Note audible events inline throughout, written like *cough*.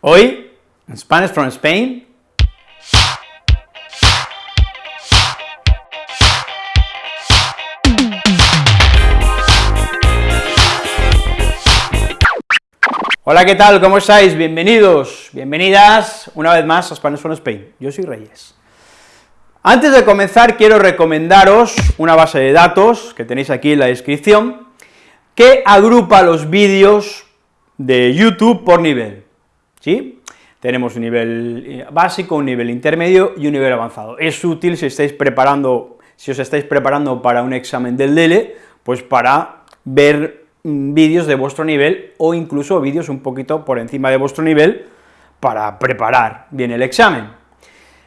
Hoy, en Spanish from Spain, Hola, ¿qué tal? ¿Cómo estáis? Bienvenidos, bienvenidas una vez más a Spanish from Spain. Yo soy Reyes. Antes de comenzar, quiero recomendaros una base de datos que tenéis aquí en la descripción, que agrupa los vídeos de YouTube por nivel, Tenemos un nivel eh, básico, un nivel intermedio y un nivel avanzado. Es útil si estáis preparando, si os estáis preparando para un examen del DELE, pues para ver mm, vídeos de vuestro nivel o incluso vídeos un poquito por encima de vuestro nivel para preparar bien el examen.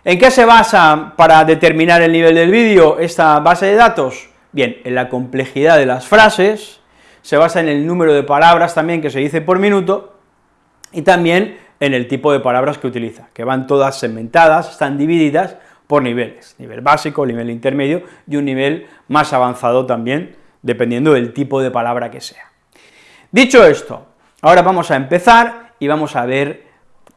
¿En qué se basa para determinar el nivel del vídeo esta base de datos? Bien, en la complejidad de las frases, se basa en el número de palabras también que se dice por minuto, y también en el tipo de palabras que utiliza, que van todas segmentadas, están divididas por niveles, nivel básico, nivel intermedio y un nivel más avanzado también, dependiendo del tipo de palabra que sea. Dicho esto, ahora vamos a empezar y vamos a ver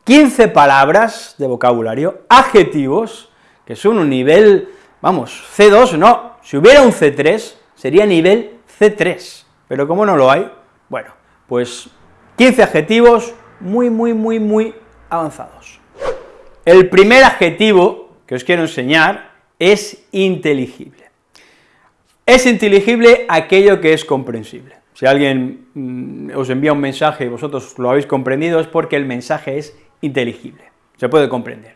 15 palabras de vocabulario, adjetivos, que son un nivel, vamos, C2, no, si hubiera un C3, sería nivel C3, pero como no lo hay, bueno, pues 15 adjetivos muy, muy, muy, muy avanzados. El primer adjetivo que os quiero enseñar es inteligible. Es inteligible aquello que es comprensible. Si alguien mm, os envía un mensaje y vosotros lo habéis comprendido, es porque el mensaje es inteligible, se puede comprender.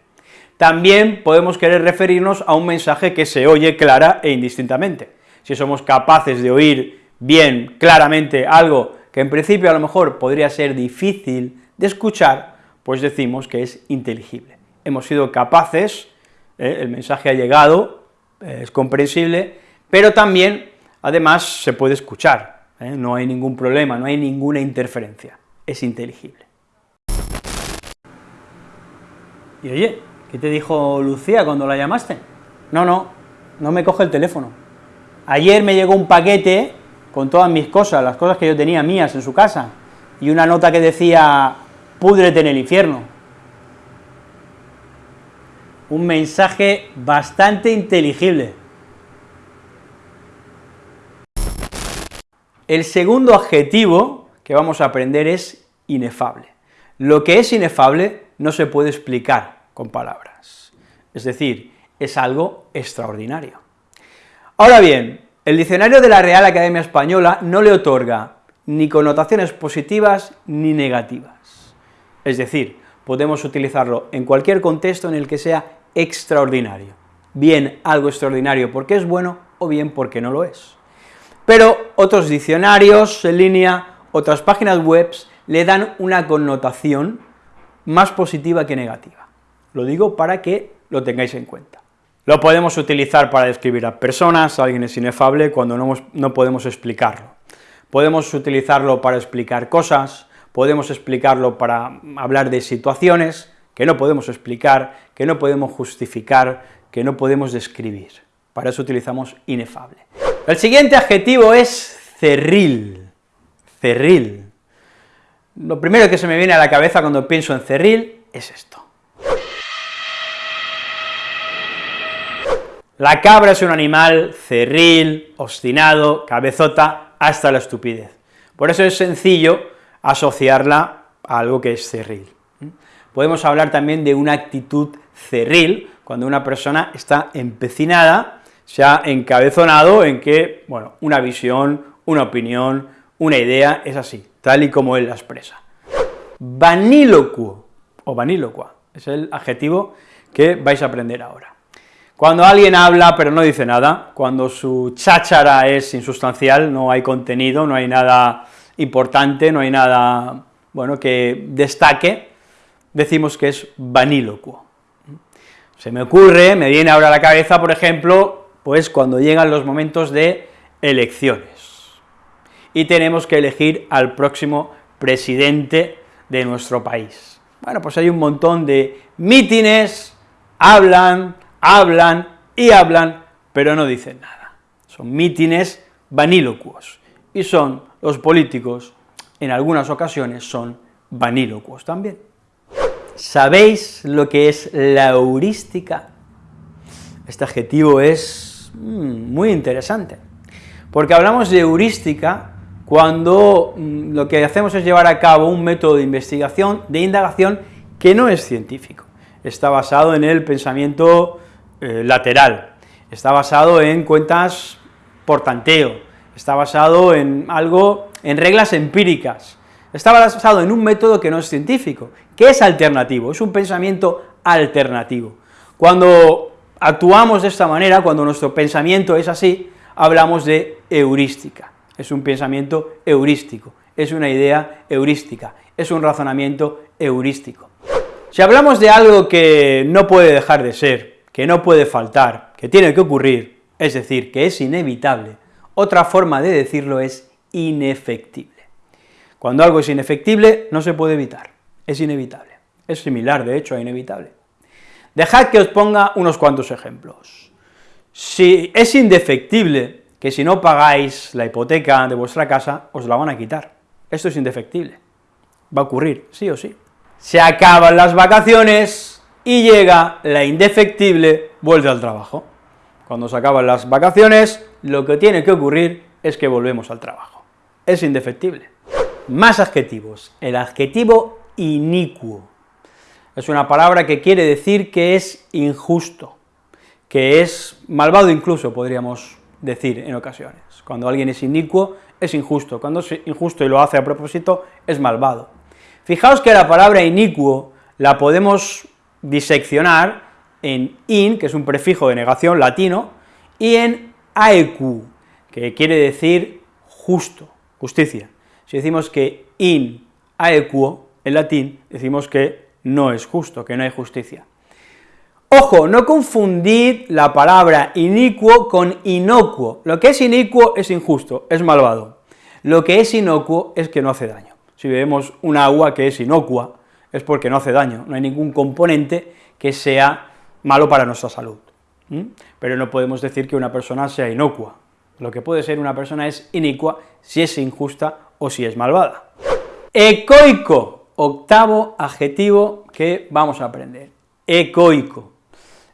También podemos querer referirnos a un mensaje que se oye clara e indistintamente. Si somos capaces de oír bien claramente algo que en principio a lo mejor podría ser difícil de escuchar, pues decimos que es inteligible. Hemos sido capaces, eh, el mensaje ha llegado, eh, es comprensible, pero también, además, se puede escuchar, eh, no hay ningún problema, no hay ninguna interferencia, es inteligible. Y oye, ¿qué te dijo Lucía cuando la llamaste? No, no, no me coge el teléfono. Ayer me llegó un paquete con todas mis cosas, las cosas que yo tenía mías en su casa, y una nota que decía, púdrete en el infierno. Un mensaje bastante inteligible. El segundo adjetivo que vamos a aprender es inefable. Lo que es inefable no se puede explicar con palabras, es decir, es algo extraordinario. Ahora bien, el diccionario de la Real Academia Española no le otorga ni connotaciones positivas ni negativas. Es decir, podemos utilizarlo en cualquier contexto en el que sea extraordinario, bien algo extraordinario porque es bueno o bien porque no lo es. Pero otros diccionarios en línea, otras páginas web le dan una connotación más positiva que negativa. Lo digo para que lo tengáis en cuenta. Lo podemos utilizar para describir a personas, alguien es inefable cuando no, no podemos explicarlo. Podemos utilizarlo para explicar cosas, podemos explicarlo para hablar de situaciones que no podemos explicar, que no podemos justificar, que no podemos describir. Para eso utilizamos inefable. El siguiente adjetivo es cerril, cerril. Lo primero que se me viene a la cabeza cuando pienso en cerril es esto. La cabra es un animal cerril, obstinado, cabezota, hasta la estupidez. Por eso es sencillo asociarla a algo que es cerril. Podemos hablar también de una actitud cerril, cuando una persona está empecinada, se ha encabezonado en que, bueno, una visión, una opinión, una idea es así, tal y como él la expresa. Vanílocuo, o vanílocua, es el adjetivo que vais a aprender ahora. Cuando alguien habla pero no dice nada, cuando su cháchara es insustancial, no hay contenido, no hay nada importante, no hay nada, bueno, que destaque, decimos que es vanílocuo. Se me ocurre, me viene ahora a la cabeza, por ejemplo, pues cuando llegan los momentos de elecciones, y tenemos que elegir al próximo presidente de nuestro país. Bueno, pues hay un montón de mítines, hablan, hablan y hablan, pero no dicen nada. Son mítines vanílocuos, y son los políticos, en algunas ocasiones, son vanílocuos también. ¿Sabéis lo que es la heurística? Este adjetivo es mm, muy interesante, porque hablamos de heurística cuando mm, lo que hacemos es llevar a cabo un método de investigación, de indagación, que no es científico, está basado en el pensamiento eh, lateral, está basado en cuentas por tanteo, está basado en algo, en reglas empíricas, está basado en un método que no es científico, que es alternativo, es un pensamiento alternativo. Cuando actuamos de esta manera, cuando nuestro pensamiento es así, hablamos de heurística, es un pensamiento heurístico, es una idea heurística, es un razonamiento heurístico. Si hablamos de algo que no puede dejar de ser, que no puede faltar, que tiene que ocurrir, es decir, que es inevitable, otra forma de decirlo es inefectible. Cuando algo es inefectible, no se puede evitar, es inevitable. Es similar, de hecho, a inevitable. Dejad que os ponga unos cuantos ejemplos. Si es indefectible que si no pagáis la hipoteca de vuestra casa, os la van a quitar. Esto es indefectible. Va a ocurrir, sí o sí. Se acaban las vacaciones y llega la indefectible vuelve al trabajo. Cuando se acaban las vacaciones, lo que tiene que ocurrir es que volvemos al trabajo. Es indefectible. Más adjetivos. El adjetivo inicuo es una palabra que quiere decir que es injusto, que es malvado incluso, podríamos decir en ocasiones. Cuando alguien es inicuo, es injusto, cuando es injusto y lo hace a propósito, es malvado. Fijaos que la palabra inicuo la podemos diseccionar en in, que es un prefijo de negación latino, y en aequu, que quiere decir justo, justicia. Si decimos que in aequo, en latín, decimos que no es justo, que no hay justicia. Ojo, no confundid la palabra inicuo con inocuo. Lo que es inicuo es injusto, es malvado. Lo que es inocuo es que no hace daño. Si vemos un agua que es inocua, es porque no hace daño, no hay ningún componente que sea malo para nuestra salud. Pero no podemos decir que una persona sea inocua. Lo que puede ser una persona es inicua si es injusta o si es malvada. Ecoico, octavo adjetivo que vamos a aprender, ecoico.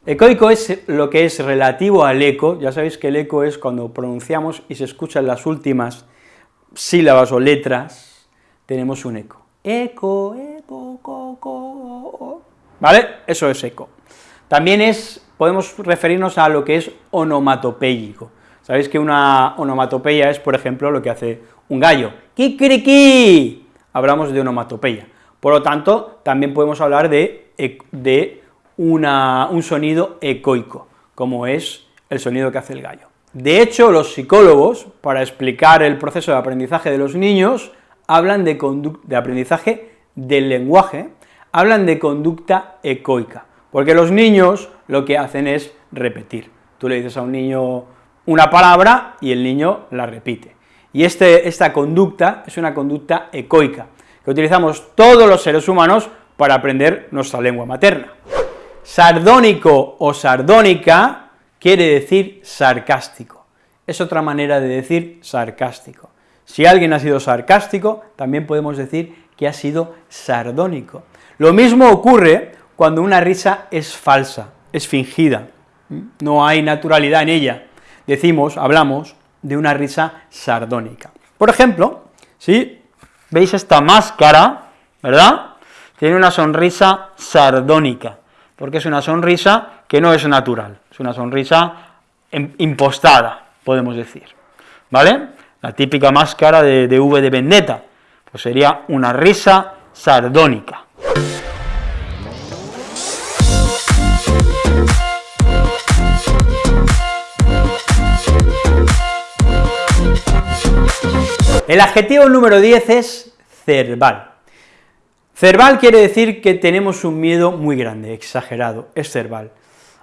Ecoico es lo que es relativo al eco, ya sabéis que el eco es cuando pronunciamos y se escuchan las últimas sílabas o letras, tenemos un eco. Eco, eco, co, ¿vale? Eso es eco. También es, podemos referirnos a lo que es onomatopéyico. Sabéis que una onomatopeya es, por ejemplo, lo que hace un gallo, ¡kikiriki! Hablamos de onomatopeya. Por lo tanto, también podemos hablar de, de un sonido ecoico, como es el sonido que hace el gallo. De hecho, los psicólogos, para explicar el proceso de aprendizaje de los niños, hablan de, de aprendizaje del lenguaje, hablan de conducta ecoica, porque los niños lo que hacen es repetir. Tú le dices a un niño una palabra y el niño la repite. Y este, esta conducta es una conducta ecoica, que utilizamos todos los seres humanos para aprender nuestra lengua materna. Sardónico o sardónica quiere decir sarcástico, es otra manera de decir sarcástico. Si alguien ha sido sarcástico, también podemos decir que ha sido sardónico. Lo mismo ocurre cuando una risa es falsa, es fingida, no hay naturalidad en ella. Decimos, hablamos de una risa sardónica. Por ejemplo, si ¿Veis esta máscara, verdad? Tiene una sonrisa sardónica, porque es una sonrisa que no es natural, es una sonrisa impostada, podemos decir, ¿vale? La típica máscara de, de V de Vendetta, pues sería una risa sardónica. El adjetivo número 10 es cerval. Cerval quiere decir que tenemos un miedo muy grande, exagerado, es cerval.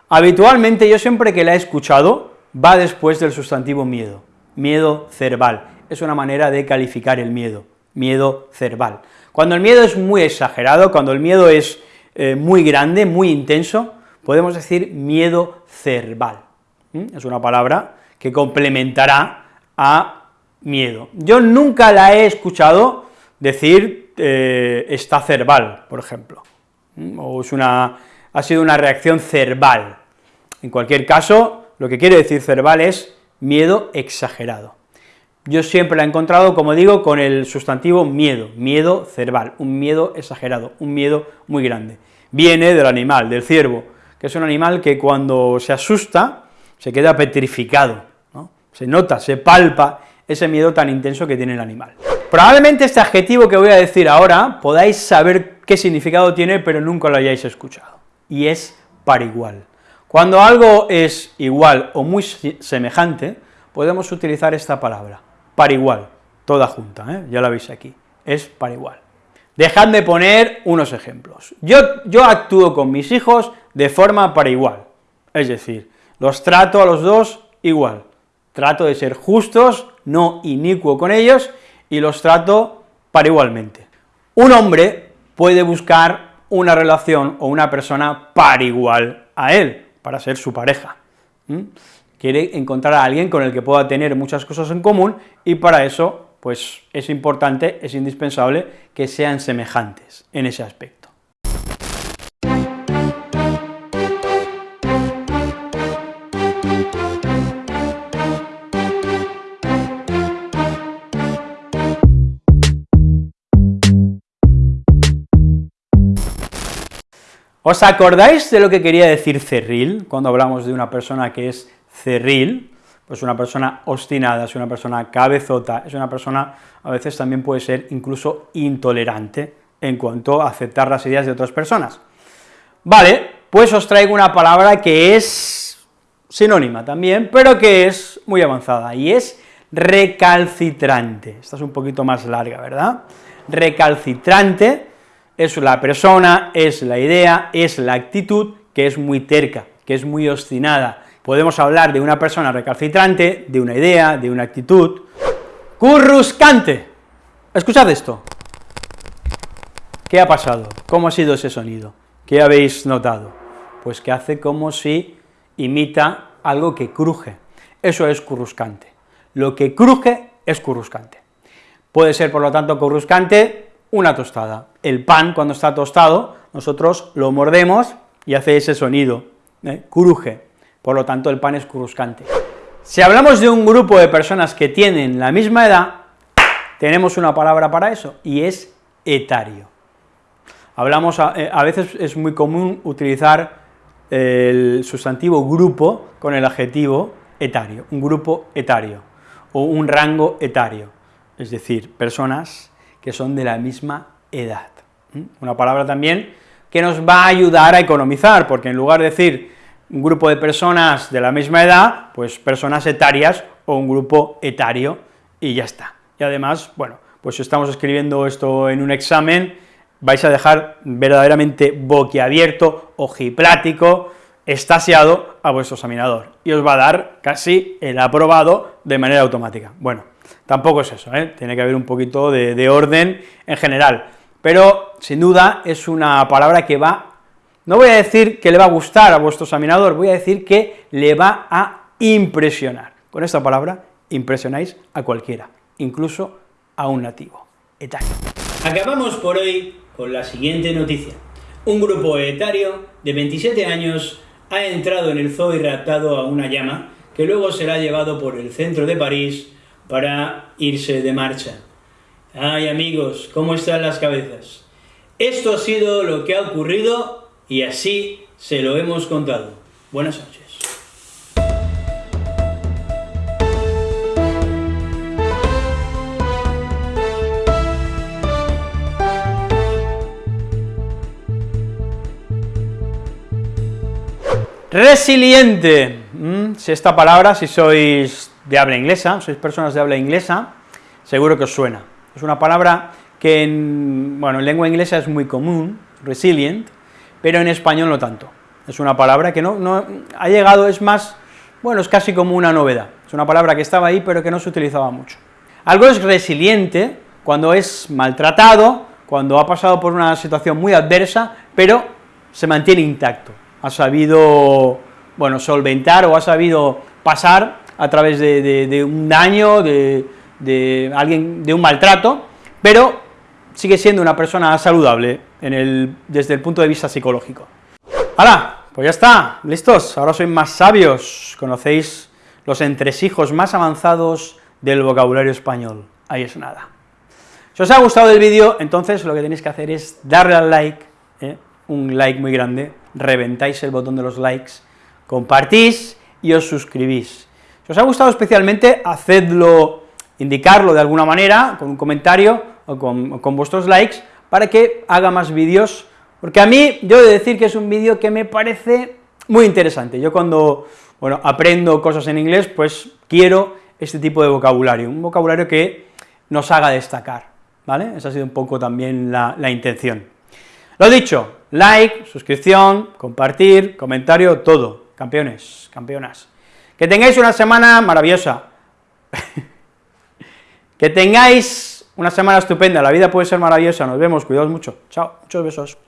Habitualmente, yo siempre que la he escuchado, va después del sustantivo miedo, miedo cerval, es una manera de calificar el miedo, miedo cerval. Cuando el miedo es muy exagerado, cuando el miedo es eh, muy grande, muy intenso, podemos decir miedo cerval. Es una palabra que complementará a miedo. Yo nunca la he escuchado decir eh, está cerval, por ejemplo. o es una, ha sido una reacción cerval. En cualquier caso, lo que quiere decir cerval es miedo exagerado. Yo siempre la he encontrado, como digo, con el sustantivo miedo, miedo cerval, un miedo exagerado, un miedo muy grande. Viene del animal, del ciervo, que es un animal que cuando se asusta se queda petrificado, se nota, se palpa ese miedo tan intenso que tiene el animal. Probablemente este adjetivo que voy a decir ahora podáis saber qué significado tiene, pero nunca lo hayáis escuchado, y es par igual. Cuando algo es igual o muy semejante, podemos utilizar esta palabra, par igual, toda junta, ¿eh? ya la veis aquí, es par igual. Dejadme poner unos ejemplos. Yo, yo actúo con mis hijos de forma par igual, es decir, los trato a los dos igual, trato de ser justos, no inicuo con ellos, y los trato para igualmente. Un hombre puede buscar una relación o una persona par igual a él, para ser su pareja. Quiere encontrar a alguien con el que pueda tener muchas cosas en común, y para eso, pues, es importante, es indispensable que sean semejantes en ese aspecto. ¿Os acordáis de lo que quería decir cerril, cuando hablamos de una persona que es cerril? Pues una persona obstinada, es una persona cabezota, es una persona, a veces también puede ser incluso intolerante en cuanto a aceptar las ideas de otras personas. Vale, pues os traigo una palabra que es sinónima también, pero que es muy avanzada, y es recalcitrante. Esta es un poquito más larga, ¿verdad? Recalcitrante es la persona, es la idea, es la actitud que es muy terca, que es muy obstinada. Podemos hablar de una persona recalcitrante, de una idea, de una actitud. Curruscante. Escuchad esto. ¿Qué ha pasado? ¿Cómo ha sido ese sonido? ¿Qué habéis notado? Pues que hace como si imita algo que cruje. Eso es curruscante. Lo que cruje es curruscante. Puede ser, por lo tanto, curruscante una tostada. El pan, cuando está tostado, nosotros lo mordemos y hace ese sonido, ¿eh? cruje, por lo tanto el pan es cruscante. Si hablamos de un grupo de personas que tienen la misma edad, tenemos una palabra para eso, y es etario. Hablamos, a, eh, a veces es muy común utilizar el sustantivo grupo con el adjetivo etario, un grupo etario, o un rango etario, es decir, personas que son de la misma edad. Una palabra también que nos va a ayudar a economizar, porque en lugar de decir un grupo de personas de la misma edad, pues personas etarias o un grupo etario, y ya está. Y además, bueno, pues si estamos escribiendo esto en un examen, vais a dejar verdaderamente boquiabierto, ojiplático, estasiado a vuestro examinador, y os va a dar casi el aprobado de manera automática. Bueno, Tampoco es eso, ¿eh? tiene que haber un poquito de, orden en general, pero sin duda es una palabra que va, no voy a decir que le va a gustar a vuestro examinador, voy a decir que le va a impresionar. Con esta palabra impresionáis a cualquiera, incluso a un nativo etario. Acabamos por hoy con la siguiente noticia. Un grupo etario de 27 años ha entrado en el zoo y raptado a una llama, que luego será llevado por el centro de París para irse de marcha. Ay amigos, ¿cómo están las cabezas? Esto ha sido lo que ha ocurrido y así se lo hemos contado. Buenas noches. Resiliente. Mm, si esta palabra, si sois de habla inglesa, sois personas de habla inglesa, seguro que os suena. Es una palabra que en, bueno, en lengua inglesa es muy común, resilient, pero en español no tanto. Es una palabra que no, no ha llegado, es más, bueno, es casi como una novedad. Es una palabra que estaba ahí, pero que no se utilizaba mucho. Algo es resiliente cuando es maltratado, cuando ha pasado por una situación muy adversa, pero se mantiene intacto, ha sabido, bueno, solventar o ha sabido pasar a través de, un daño, de, alguien, de un maltrato, pero sigue siendo una persona saludable desde el punto de vista psicológico. ¡Hala! Pues ya está, listos, ahora sois más sabios, conocéis los entresijos más avanzados del vocabulario español, ahí es nada. Si os ha gustado el vídeo, entonces lo que tenéis que hacer es darle al like, ¿eh? un like muy grande, reventáis el botón de los likes, compartís y os suscribís. Si os ha gustado especialmente, hacedlo, indicarlo de alguna manera, con un comentario o con, vuestros likes, para que haga más vídeos, porque a mí, yo he de decir que es un vídeo que me parece muy interesante. Yo cuando, bueno, aprendo cosas en inglés, pues quiero este tipo de vocabulario, un vocabulario que nos haga destacar, ¿vale? Esa ha sido un poco también la, la intención. Lo dicho, like, suscripción, compartir, comentario, todo, campeones, campeonas. Que tengáis una semana maravillosa, *laughs* que tengáis una semana estupenda, la vida puede ser maravillosa, nos vemos, cuidaos mucho, chao, muchos besos.